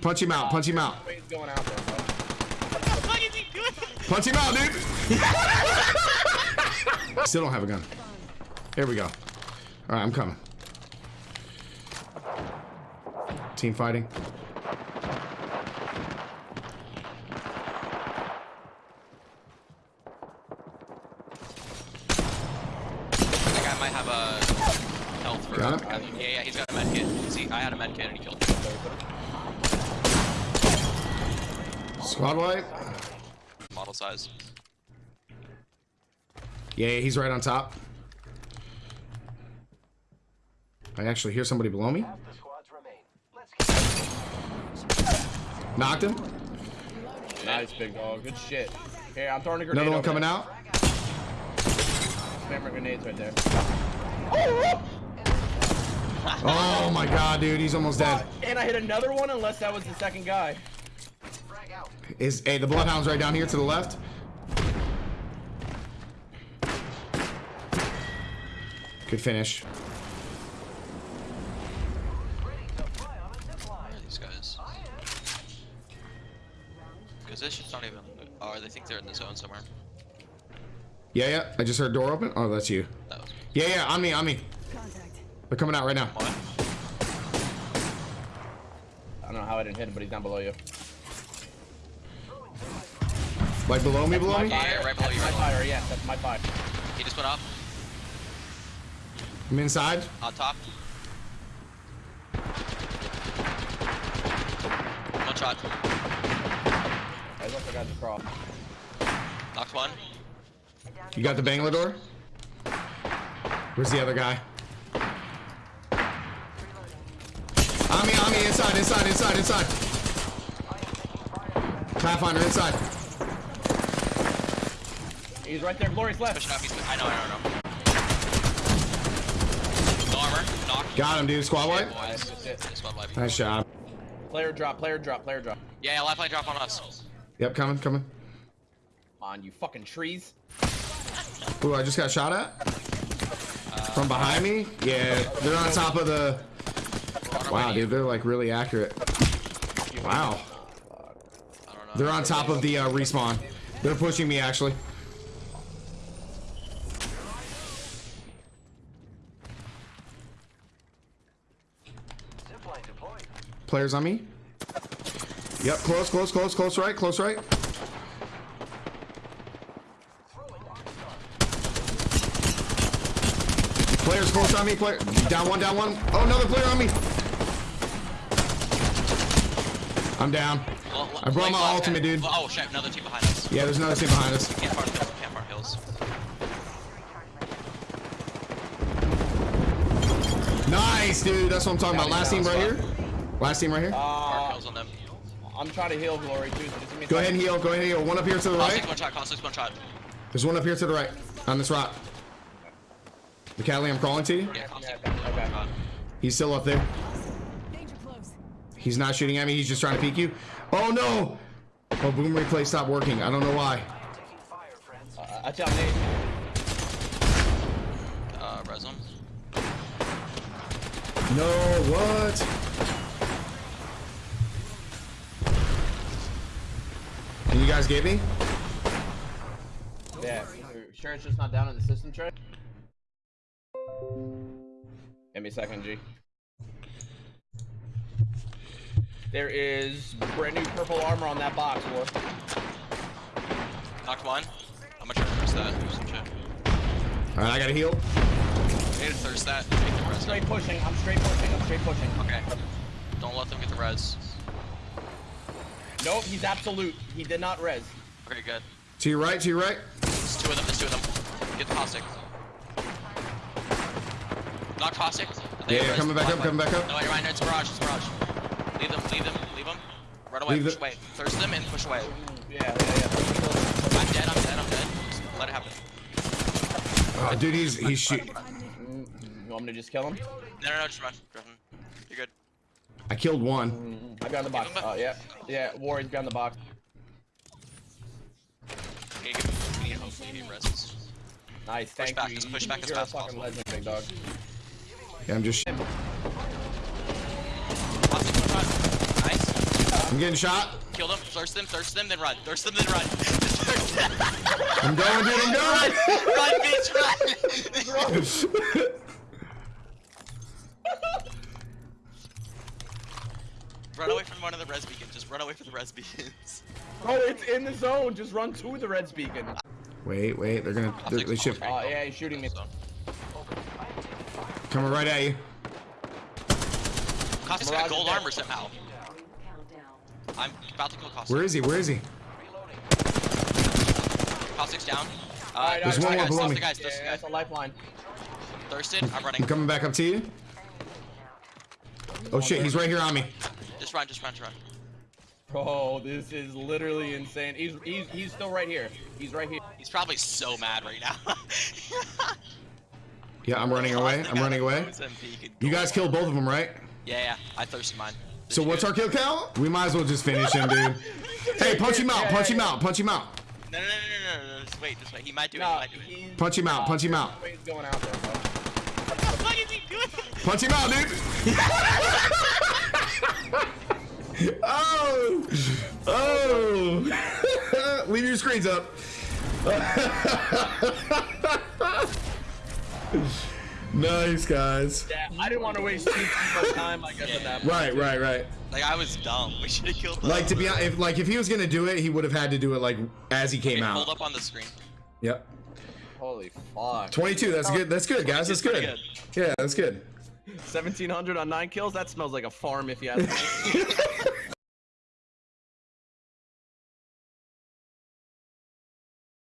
Punch him out. Punch him out. Punch him out, dude. Still don't have a gun. Here we go. All right, I'm coming. Team fighting. That guy might have a health for. Got him. Yeah, yeah, he's got a med kit. See, I had a med kit and he killed me. Squad wipe. Model size. Yeah, yeah, he's right on top. I actually hear somebody below me. Knocked him. Nice, big dog. Good shit. Here, I'm throwing a grenade. Another one over coming there. out. Spammer grenades right there. Oh Oh my god, dude, he's almost dead. And I hit another one unless that was the second guy. Is hey the bloodhound's right down here to the left? Good finish. Where are these guys? Because this shit's not even. Oh, they think they're in the zone somewhere. Yeah, yeah. I just heard door open. Oh, that's you. That was me. Yeah, yeah. On me, on me. They're coming out right now. I don't know how I didn't hit him, but he's down below you. Like below me, below me. Yeah, yeah, right below you, My right below you. fire, yeah, that's my fire. He just went up. I'm inside. On top. One shot. There's also guys across. Knocked one. You got the Bangalore? Where's the other guy? On me, on me, inside, inside, inside, inside. Pathfinder inside. He's right there, Glory's left. Pushing up. He's. I know. I know. I know. No armor. Knocked. Got him, dude. Squad wipe. Boys. That's it. Squad wipe. Nice job. Player drop, player drop, player drop. Yeah, yeah, lifeline drop on us. Yep, coming, coming. On you fucking trees. Ooh, I just got shot at. From behind me? Yeah, they're on top of the... Wow, dude, they're like really accurate. Wow. I don't know. They're on top of the uh, respawn. They're pushing me, actually. Players on me. Yep, close, close, close, close right, close right. Players close on me, player. Down one, down one. Oh, another player on me. I'm down. Well, I brought my like, ultimate, dude. Oh shit! Another team behind us. Yeah, there's another team behind us. Camp Farm Hills. Camp Farm Hills. Nice, dude. That's what I'm talking about. Last team right here. Last team right here. Farm Uh, Hills on them. I'm trying to heal Glory too, so just give me a Go ahead and heal. Go ahead and heal. One up here to the right. one shot. Caustic's one shot. There's one up here to the right on this rock. McCallie, I'm crawling to you. Yeah, Caustic. okay, okay. One shot. He's still up there. He's not shooting at me. He's just trying to peek you. Oh no! Oh, boom replay stopped working. I don't know why. Uh, I tell Nate. Uh, res him. No, what? Can you guys get me? Yeah, sure it's just not down in the system tray? Give me a second, G. There is brand new purple armor on that box, War. Knocked one. I'm gonna try to thirst that. Some shit. All right, I gotta heal. Need to thirst that. Take the res. Straight pushing, I'm straight pushing, I'm straight pushing. Okay. Don't let them get the res. Nope, he's absolute. He did not res. Okay, good. To your right. To your right. There's two of them. There's two of them. Get the caustic. Knock caustic. Yeah, yeah, coming back up, coming back up. No, you're right. No, it's Mirage. It's Mirage. Leave them. Leave them. Leave them. Run away. Leave push the- away. Thirst them and push away. Yeah, yeah, yeah. I'm dead. I'm dead. I'm dead. Just let it happen. Oh, dude, he's he's shoot. You want me to just kill him? No, no, no. Just run. Griffin. You're good. I killed one. I'm behind the box. Uh, yeah, yeah. War, he's behind the box. Okay, good. We need hopefully he rests. Nice, thank back, you. just push back as You're a fast as fucking possible. legend, big dog. Yeah, I'm just. Caustic one shot. Nice. I'm getting shot. Kill them, thirst them, thirst them, then run. Thirst them, then run. Just thirst them. I'm going, dude. I'm going. run, bitch, run. run away from one of the res beacons. Just run away from the res beacons. Oh, it's in the zone. Just run to the Reds beacon. Wait, wait. They're gonna. They, they should Oh, yeah, he's shooting me. coming right at you. Caustic's Mirage got gold is armor somehow. I'm about to kill Caustic. Where is he? Where is he? Caustic's down. Uh, Alright, There's alright, one more alright, below me. the guys, Yeah, thirst that's guys. a lifeline. Thirst them, I'm running. I'm coming back up to you. Oh shit, he's right here on me. Just run, just run, just run. Bro, this is literally insane. He's he's he's still right here. He's right here. He's probably so mad right now. Yeah, I'm running away. I'm running away. You guys killed both of them, right? Yeah, yeah. I thirsted mine. So what's our kill count? We might as well just finish him, dude. Hey, punch him out, punch him out, punch him out. No, no, no, no, no, no, no. Just wait, just wait. He might do it. He No, might do it. Punch him out, punch him out. He's going out there, bro. What the fuck is he doing? Punch him out, dude. oh, oh. Leave your screens up. Nice, guys. Yeah, I didn't want to waste too much time. I guess at that point. Right, right, right. Like I was dumb. We should have killed. Like to be honest, if like if he was gonna do it, he would have had to do it like as he came Hold out. up on the screen. Yep. Holy fuck. 22. That's good. That's good, guys. That's Pretty good. Yeah, that's good. 1700 on nine kills. That smells like a farm if you ask me.